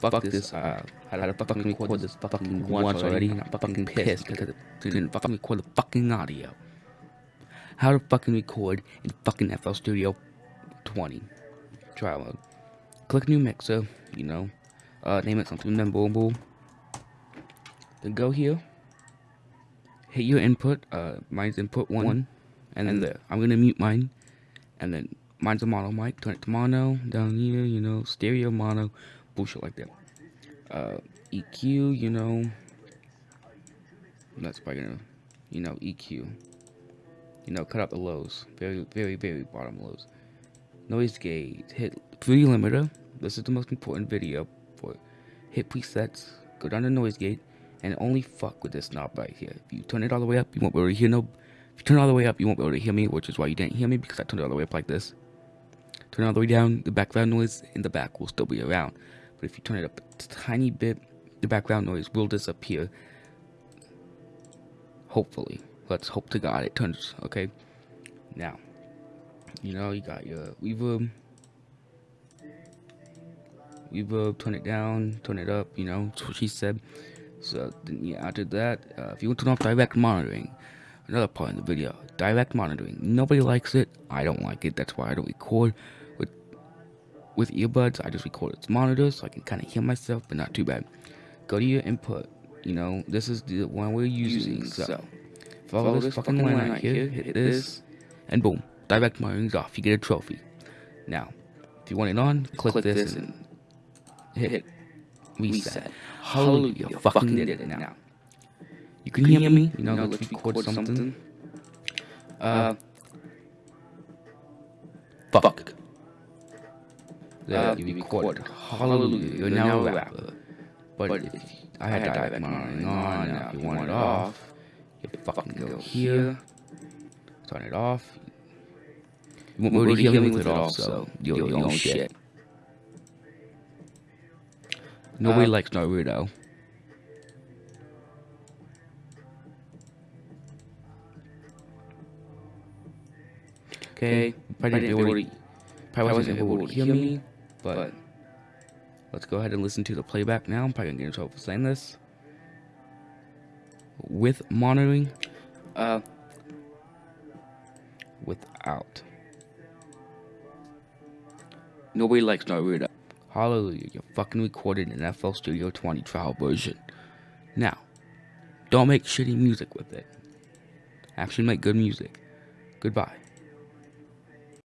fuck this. Uh, I had to fucking record this fucking once already. and I'm fucking pissed because it didn't fucking record the fucking audio. How to fucking record in fucking FL Studio 20 trial mode. Click new mixer, you know, uh, name it something memorable. Then go here, hit your input, uh, mine's input one, and then there. I'm gonna mute mine, and then mine's a mono mic, turn it to mono, down here, you know, stereo mono, bullshit like that. Uh, EQ, you know, that's probably gonna, you know, EQ. You know, cut out the lows, very, very, very bottom lows. Noise gate, hit Fruity Limiter. This is the most important video for it. Hit presets, go down to noise gate, and only fuck with this knob right here. If you turn it all the way up, you won't be able to hear no. If you turn it all the way up, you won't be able to hear me, which is why you didn't hear me because I turned it all the way up like this. Turn all the way down, the background noise in the back will still be around. But if you turn it up a tiny bit, the background noise will disappear. Hopefully. Let's hope to God it turns, okay? Now, you know, you got your reverb. Reverb, turn it down, turn it up, you know, that's what she said. So, then, yeah, after that, uh, if you want to turn off direct monitoring, another part in the video, direct monitoring. Nobody likes it. I don't like it. That's why I don't record with earbuds. I just record its monitor so I can kind of hear myself, but not too bad. Go to your input. You know, this is the one we're using. So, follow, this fucking line right here. Hit this, and boom, direct monitoring's off. You get a trophy. Now, if you want it on, click, click this and hit, hit reset. Hallelujah, you fucking did it now. You can hear me, you know, let's record something. Uh, fuck. Yeah, you recorded. Hallelujah, you're now a rapper. But if I had direct monitoring on, now if you want it off, you fucking go here, turn it off. You won't be able to hear me with it off, so you're your own shit. Nobody likes Naruto. Okay, probably didn't able to, probably wasn't able to hear me, but let's go ahead and listen to the playback now. I'm probably gonna get in trouble for saying this. With monitoring, uh, without. Nobody likes Naruto. Hallelujah, you're fucking recorded in FL Studio 20 trial version. Now, don't make shitty music with it. Actually make good music. Goodbye.